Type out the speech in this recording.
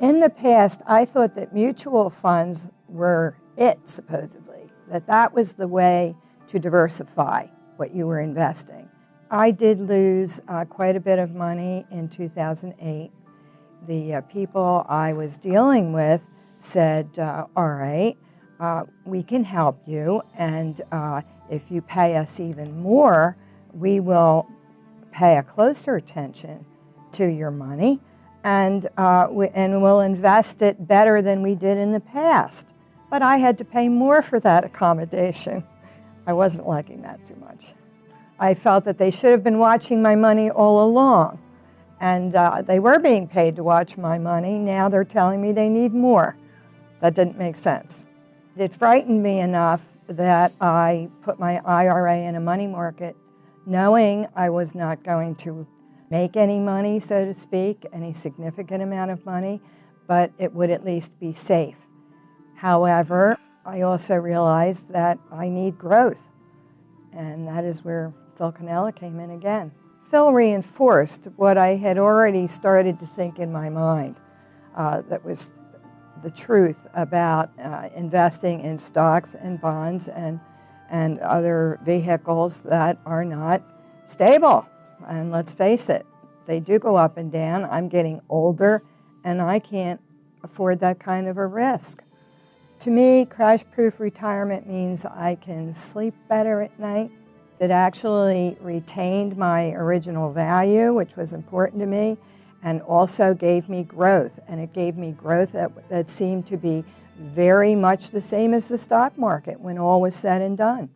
in the past, I thought that mutual funds were it, supposedly, that that was the way to diversify what you were investing. I did lose uh, quite a bit of money in 2008. The uh, people I was dealing with said, uh, all right, uh, we can help you, and uh, if you pay us even more, we will pay a closer attention to your money and, uh, we, and we'll invest it better than we did in the past. But I had to pay more for that accommodation. I wasn't liking that too much. I felt that they should have been watching my money all along. And uh, they were being paid to watch my money. Now they're telling me they need more. That didn't make sense. It frightened me enough that I put my IRA in a money market knowing I was not going to make any money, so to speak, any significant amount of money, but it would at least be safe. However, I also realized that I need growth, and that is where Phil Cannella came in again. Phil reinforced what I had already started to think in my mind uh, that was the truth about uh, investing in stocks and bonds and, and other vehicles that are not stable. And let's face it, they do go up and down. I'm getting older and I can't afford that kind of a risk. To me, crash-proof retirement means I can sleep better at night. It actually retained my original value, which was important to me, and also gave me growth. And it gave me growth that, that seemed to be very much the same as the stock market when all was said and done.